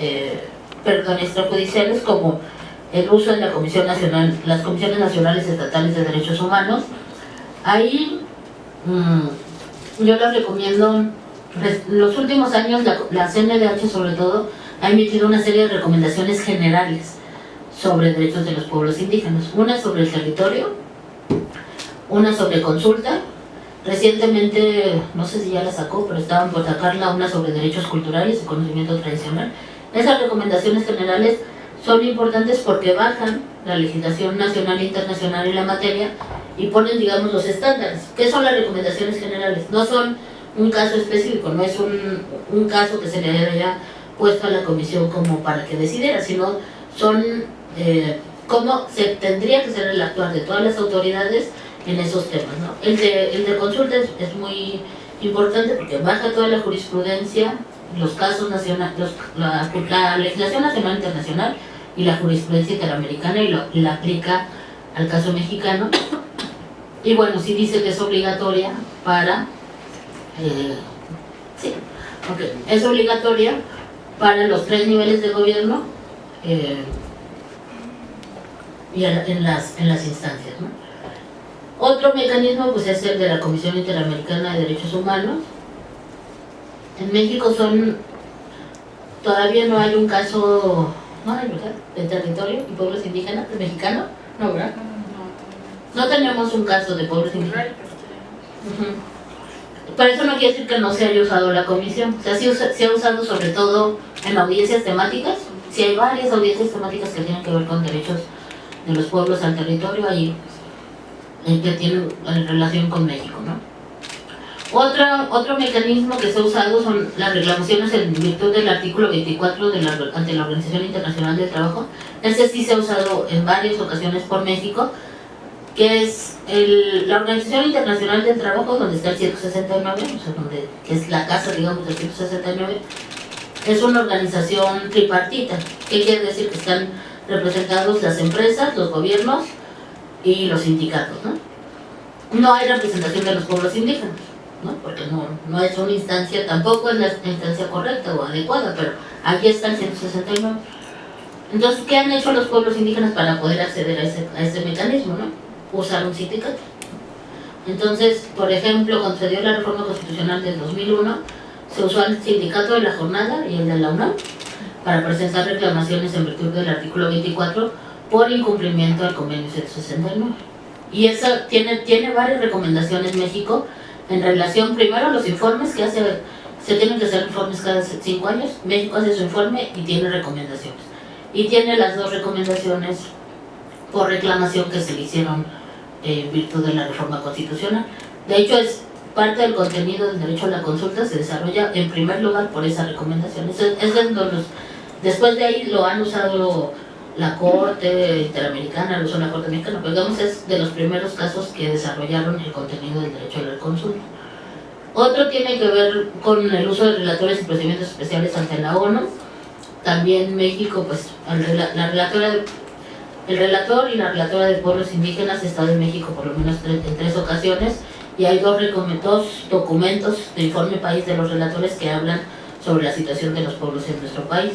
eh, perdón, extrajudiciales como el uso de la Comisión Nacional, las Comisiones Nacionales Estatales de Derechos Humanos. Ahí mm, yo les recomiendo, los últimos años la, la CNDH sobre todo ha emitido una serie de recomendaciones generales sobre derechos de los pueblos indígenas. Una sobre el territorio, una sobre consulta, recientemente, no sé si ya la sacó, pero estaban por sacarla, una sobre derechos culturales y conocimiento tradicional. Esas recomendaciones generales son importantes porque bajan la legislación nacional e internacional en la materia y ponen, digamos, los estándares. ¿Qué son las recomendaciones generales? No son un caso específico, no es un, un caso que se le haya puesto a la comisión como para que decidiera, sino son eh, cómo se tendría que ser el actuar de todas las autoridades en esos temas. ¿no? El, de, el de consulta es, muy importante porque baja toda la jurisprudencia, los casos nacionales, la, la, legislación nacional e internacional y la jurisprudencia interamericana y lo, la aplica al caso mexicano. Y bueno, sí dice que es obligatoria para... Eh, sí, okay, es obligatoria para los tres niveles de gobierno eh, y en las, en las instancias. ¿no? Otro mecanismo pues, es el de la Comisión Interamericana de Derechos Humanos. En México son, todavía no hay un caso, no hay, ¿verdad?, de territorio y pueblos indígenas, de mexicano, no, ¿verdad? No tenemos un caso de pueblos indígenas. Uh Pero eso no quiere decir que no se haya usado la comisión. O sea, sí se ha usado sobre todo en audiencias temáticas. Si hay varias audiencias temáticas que tienen que ver con derechos de los pueblos al territorio, ahí que tiene relación con México. ¿no? Otro, otro mecanismo que se ha usado son las reclamaciones en virtud del artículo 24 de la, ante la Organización Internacional del Trabajo. Este sí se ha usado en varias ocasiones por México, que es el, la Organización Internacional del Trabajo, donde está el 169, o sea, donde, que es la casa, digamos, del 169, es una organización tripartita. ¿Qué quiere decir? Que están representados las empresas, los gobiernos y los sindicatos, ¿no? No hay representación de los pueblos indígenas, ¿no? Porque no, no es una instancia, tampoco es la instancia correcta o adecuada, pero aquí está el 169. Entonces, ¿qué han hecho los pueblos indígenas para poder acceder a ese, a ese mecanismo, no? Usar un sindicato. Entonces, por ejemplo, cuando se dio la reforma constitucional del 2001, se usó el sindicato de la jornada y el de la UNAM para presentar reclamaciones en virtud del artículo 24 por incumplimiento del convenio 169. Y eso tiene, tiene varias recomendaciones México en relación primero a los informes que hace, se tienen que hacer informes cada cinco años, México hace su informe y tiene recomendaciones. Y tiene las dos recomendaciones por reclamación que se le hicieron en virtud de la reforma constitucional. De hecho, es parte del contenido del derecho a la consulta se desarrolla en primer lugar por esa recomendación. Es, es los, después de ahí lo han usado la Corte Interamericana, lo usó la Corte Mexicana, pero digamos es de los primeros casos que desarrollaron el contenido del derecho a la consulta. Otro tiene que ver con el uso de relatores y procedimientos especiales ante la ONU. También México, pues, la relatora, el relator y la relatora de pueblos indígenas estado en México por lo menos en tres ocasiones y hay dos, dos documentos de informe país de los relatores que hablan sobre la situación de los pueblos en nuestro país.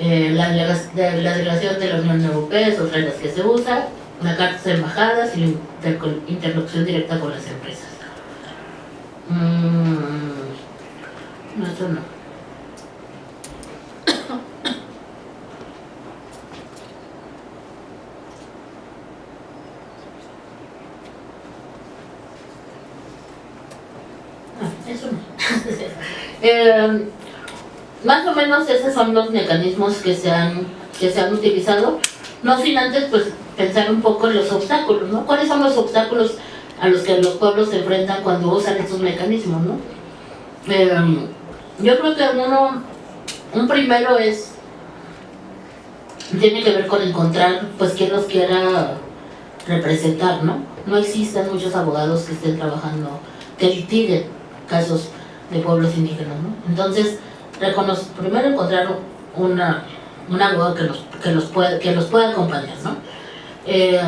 Eh, la, la, delegación de la Unión Europea es otra de las que se usa, la carta de embajadas y la interlocución directa con las empresas. Mm, no, eso no. Eh, más o menos esos son los mecanismos que se han, que se han utilizado, no sin antes pues pensar un poco en los obstáculos, ¿no? ¿Cuáles son los obstáculos a los que los pueblos se enfrentan cuando usan estos mecanismos, ¿no? Eh, yo creo que uno, un primero es, tiene que ver con encontrar pues quien los quiera representar, ¿no? No existen muchos abogados que estén trabajando, que litiguen casos de pueblos indígenas, ¿no? Entonces, primero encontrar una, un abogado que los, que los, pueda, que los pueda acompañar, ¿no? Eh,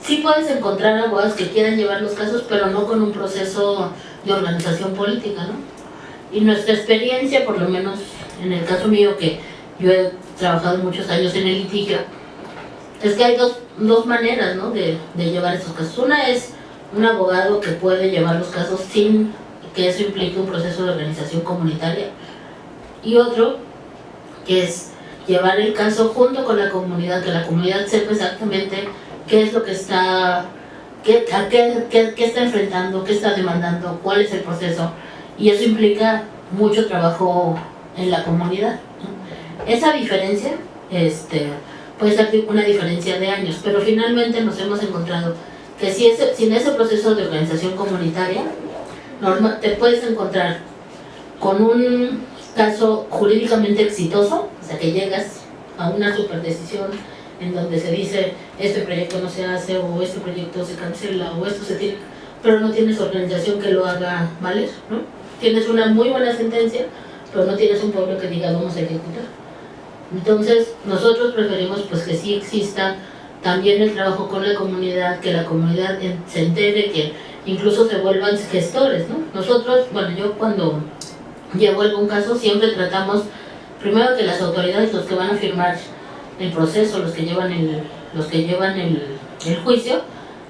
sí puedes encontrar abogados que quieran llevar los casos, pero no con un proceso de organización política, ¿no? Y nuestra experiencia, por lo menos en el caso mío que yo he trabajado muchos años en el litigio, es que hay dos, dos maneras ¿no? de, de llevar esos casos. Una es un abogado que puede llevar los casos sin que eso implique un proceso de organización comunitaria y otro que es llevar el caso junto con la comunidad, que la comunidad sepa exactamente qué es lo que está, qué, qué, qué, está enfrentando, qué está demandando, cuál es el proceso y eso implica mucho trabajo en la comunidad. Esa diferencia este, puede ser una diferencia de años, pero finalmente nos hemos encontrado que si, ese, si en ese proceso de organización comunitaria te puedes encontrar con un caso jurídicamente exitoso, o sea que llegas a una superdecisión en donde se dice este proyecto no se hace o este proyecto se cancela o esto se tiene, pero no tienes organización que lo haga valer, ¿no? Tienes una muy buena sentencia, pero no tienes un pueblo que diga vamos a ejecutar. Entonces, nosotros preferimos pues que sí exista también el trabajo con la comunidad, que la comunidad se entere, que incluso se vuelvan gestores, ¿no? Nosotros, bueno, yo cuando llevo algún caso siempre tratamos, primero que las autoridades, los que van a firmar el proceso, los que llevan el, los que llevan el, el juicio,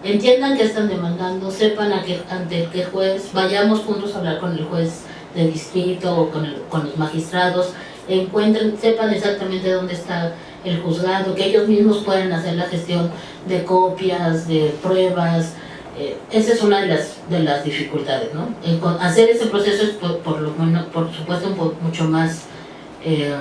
entiendan que están demandando, sepan a qué, ante qué juez, vayamos juntos a hablar con el juez de distrito o con, con los magistrados, encuentren, sepan exactamente dónde está el juzgado, que ellos mismos pueden hacer la gestión de copias, de pruebas, eh, esa es una de las, de las dificultades, ¿no? hacer ese proceso es por, lo menos, por supuesto, mucho más, eh,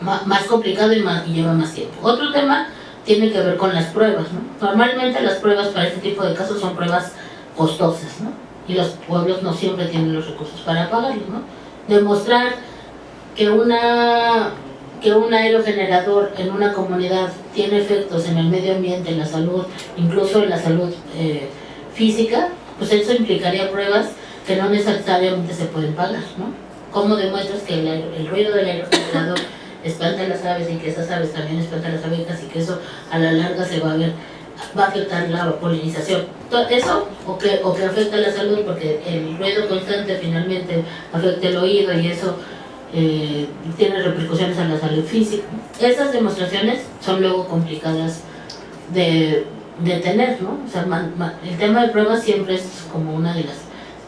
más, complicado y, lleva más tiempo. Otro tema tiene que ver con las pruebas, ¿no? Normalmente las pruebas para este tipo de casos son pruebas costosas, ¿no? Y los pueblos no siempre tienen los recursos para pagarlo, ¿no? Demostrar que una que un aerogenerador en una comunidad tiene efectos en el medio ambiente, en la salud, incluso en la salud eh, física, pues eso implicaría pruebas que no necesariamente se pueden pagar, ¿no? ¿Cómo demuestras que el, ruido del aerogenerador espanta a las aves y que esas aves también espantan a las abejas y que eso a la larga se va a ver va a afectar la polinización. Eso, o que, o que afecta la salud, porque el ruido constante finalmente afecta el oído y eso eh, tiene repercusiones en la salud física. Esas demostraciones son luego complicadas de, de tener, ¿no? O sea, el tema de pruebas siempre es como una de las,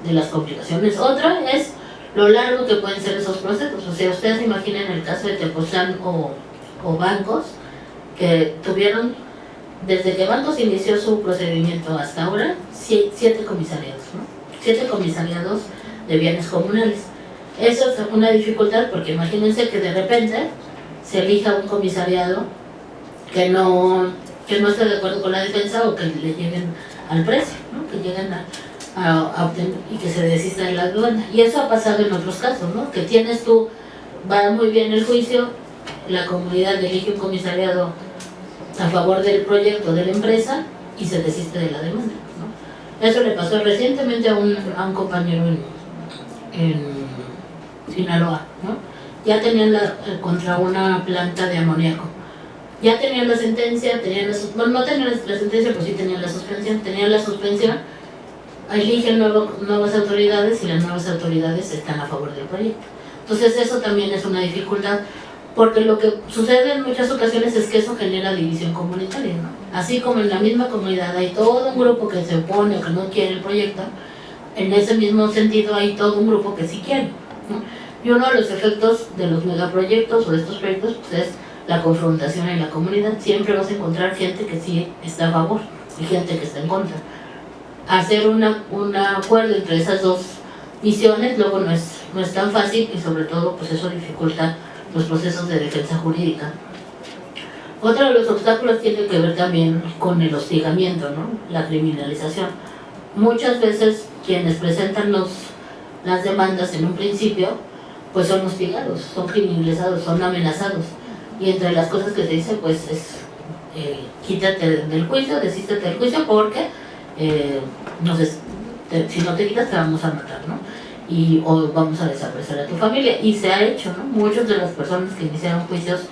de las complicaciones. Otra es lo largo que pueden ser esos procesos. O sea, ustedes imaginen el caso de Tepoztlán o, o bancos que tuvieron, desde que Bancos inició su procedimiento hasta ahora, siete comisariados, ¿no? Siete comisariados de bienes comunales eso es una dificultad porque imagínense que de repente se elija un comisariado que no, que no esté de acuerdo con la defensa o que le lleguen al precio, ¿no? que lleguen a, obtener y que se desista de la aduana. Y eso ha pasado en otros casos, ¿no? que tienes tú, va muy bien el juicio, la comunidad elige un comisariado a favor del proyecto de la empresa y se desiste de la demanda. ¿no? Eso le pasó recientemente a un, a un compañero en Sinaloa, ¿no? ya tenían la, eh, contra una planta de amoníaco. Ya tenían la sentencia, tenían la, bueno, no tenían la, sentencia, pues sí tenían la suspensión, tenían la suspensión, eligen nuevas autoridades y las nuevas autoridades están a favor del proyecto. Entonces eso también es una dificultad, porque lo que sucede en muchas ocasiones es que eso genera división comunitaria, ¿no? Así como en la misma comunidad hay todo un grupo que se opone o que no quiere el proyecto, en ese mismo sentido hay todo un grupo que sí quiere. Y uno de los efectos de los megaproyectos o de estos proyectos pues, es la confrontación en la comunidad. Siempre vas a encontrar gente que sí está a favor y gente que está en contra. Hacer una, un acuerdo entre esas dos visiones luego no es, no es tan fácil y sobre todo pues eso dificulta los procesos de defensa jurídica. Otro de los obstáculos tiene que ver también con el hostigamiento, ¿no? la criminalización. Muchas veces quienes presentan los, las demandas en un principio pues son hostigados, son criminalizados, son amenazados. Y entre las cosas que se dice, pues es eh, quítate del juicio, desístete del juicio porque eh, si no te quitas te vamos a matar, ¿no? Y, o vamos a desaparecer a tu familia. Y se ha hecho, ¿no? Muchas de las personas que iniciaron juicios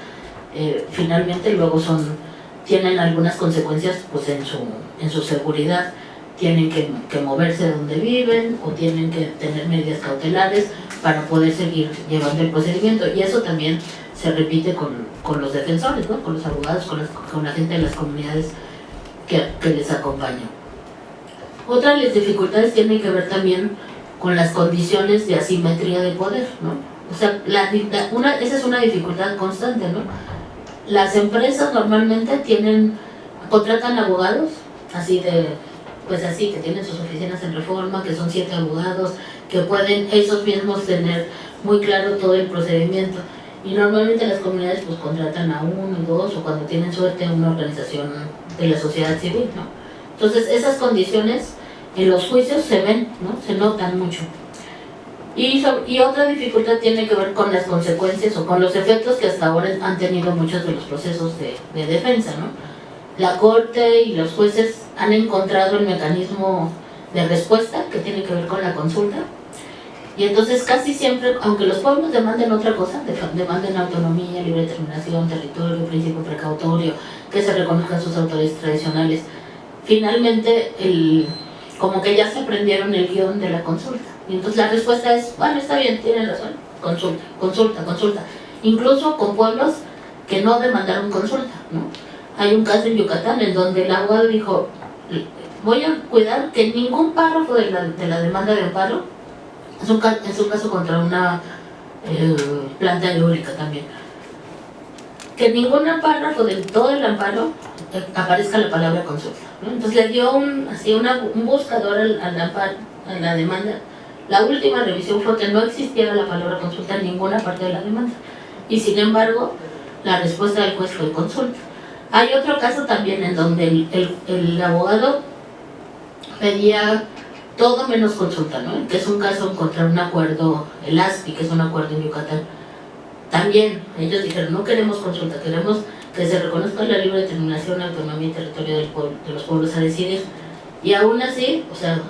eh, finalmente luego son tienen algunas consecuencias pues en su, en su seguridad tienen que, que moverse de donde viven o tienen que tener medidas cautelares para poder seguir llevando el procedimiento y eso también se repite con, con los defensores, ¿no? con los abogados, con, las- con la gente de las comunidades que, que les acompaña. Otra de las dificultades tiene que ver también con las condiciones de asimetría de poder, ¿no? O sea, la, una, esa es una dificultad constante, ¿no? Las empresas normalmente tienen, contratan abogados, así de, pues así, que tienen sus oficinas en reforma, que son siete abogados, que pueden esos mismos tener muy claro todo el procedimiento. Y normalmente las comunidades pues contratan a uno, dos, o cuando tienen suerte a una organización de la sociedad civil, ¿no? Entonces esas condiciones en los juicios se ven, ¿no? Se notan mucho. Y, y otra dificultad tiene que ver con las consecuencias o con los efectos que hasta ahora han tenido muchos de los procesos de, de defensa, ¿no? La corte y los jueces han encontrado el mecanismo de respuesta que tiene que ver con la consulta. Y entonces casi siempre, aunque los pueblos demanden otra cosa, demanden autonomía, libre determinación, territorio, principio precautorio, que se reconozcan sus autoridades tradicionales, finalmente el, como que ya se aprendieron el guion de la consulta. Y entonces la respuesta es, bueno, está bien, tienen razón, consulta, consulta, consulta. Incluso con pueblos que no demandaron consulta, ¿no? Hay un caso en Yucatán en donde el abogado dijo, voy a cuidar que ningún párrafo de la, de la demanda de amparo, es un, es un caso contra una eh, planta eólica también, que ningún párrafo de todo el amparo eh, aparezca la palabra consulta. Entonces le dio un, así una, un buscador al, al amparo, a la demanda. La última revisión fue que no existiera la palabra consulta en ninguna parte de la demanda. Y sin embargo, la respuesta del juez fue consulta. Hay otro caso también en donde el, el- abogado pedía todo menos consulta, ¿no? Que es un caso contra un acuerdo, el ASPI, que es un acuerdo en Yucatán. También ellos dijeron, no queremos consulta, queremos que se reconozca la libre determinación, autonomía y territorio del pueblo, de los pueblos a decidir. Y aún así, o sea,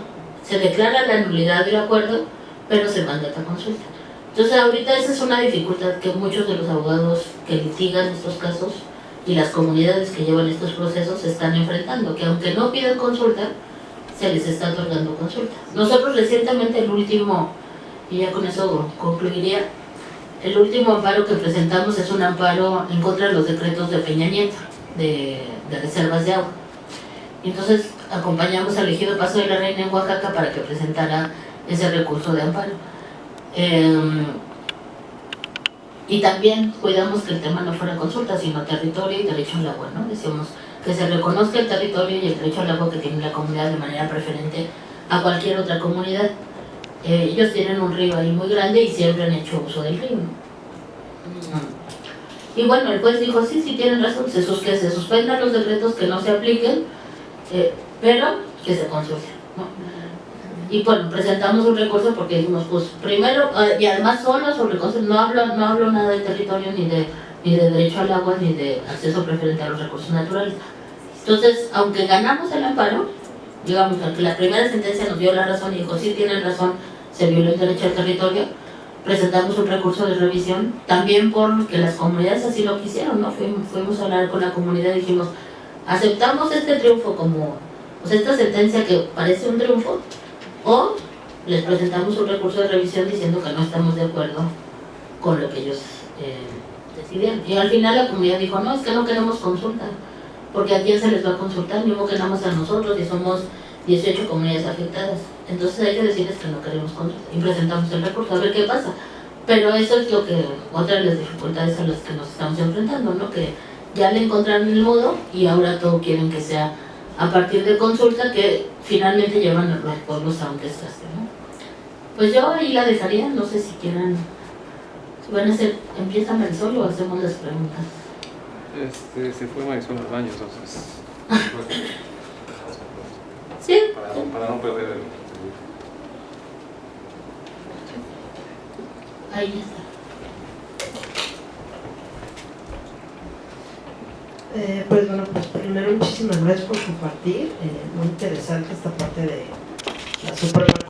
se declara la nulidad del acuerdo, pero se mandata consulta. Entonces ahorita esa es una dificultad que muchos de los abogados que litigan estos casos y las comunidades que llevan estos procesos se están enfrentando, que aunque no pidan consulta, se les está otorgando consulta. Nosotros recientemente el último, y ya con eso concluiría, el último amparo que presentamos es un amparo en contra de los decretos de Peña Nieto, de, de reservas de agua. Entonces acompañamos al ejido Paso de la Reina en Oaxaca para que presentara ese recurso de amparo. Em, y también cuidamos que el tema no fuera consulta, sino territorio y derecho al agua, ¿no? Decíamos que se reconozca el territorio y el derecho al agua que tiene la comunidad de manera preferente a cualquier otra comunidad. Eh, ellos tienen un río ahí muy grande y siempre han hecho uso del río. Y bueno, el juez dijo, sí, sí tienen razón, se, sus- que se suspendan los decretos que no se apliquen, eh, pero que se consulten. Y bueno, presentamos un recurso porque dijimos, pues primero, eh, y además solo sobre cosas, no hablo, no hablo nada de territorio, ni de, ni de derecho al agua, ni de acceso preferente a los recursos naturales. Entonces, aunque ganamos el amparo, digamos, aunque la primera sentencia nos dio la razón y dijo, sí tienen razón, se violó el derecho al territorio, presentamos un recurso de revisión, también porque las comunidades así lo quisieron, ¿no? Fuimos, fuimos a hablar con la comunidad dijimos, aceptamos este triunfo como, sea, esta sentencia que parece un triunfo, o les presentamos un recurso de revisión diciendo que no estamos de acuerdo con lo que ellos eh, decidieron. Y al final la comunidad dijo, no, es que no queremos consulta, porque a quién se les va a consultar, mismo que nada a nosotros y somos 18 comunidades afectadas. Entonces hay que decirles que no queremos consulta y presentamos el recurso a ver qué pasa. Pero eso es lo que, otra de las dificultades a las que nos estamos enfrentando, ¿no? Que ya le encontraron el modo y ahora todo quieren que sea a partir de consulta que finalmente llevan a los pueblos a un desgaste, ¿no? Pues yo ahí la dejaría, no sé si quieran, si van a hacer, empiezan el solo o hacemos las preguntas. Este, se fue Marisol al baño, entonces. Sí, Para no, para no perder el. ahí está. Eh, pues bueno, pues primero muchísimas gracias por compartir, eh, muy interesante esta parte de la Suprema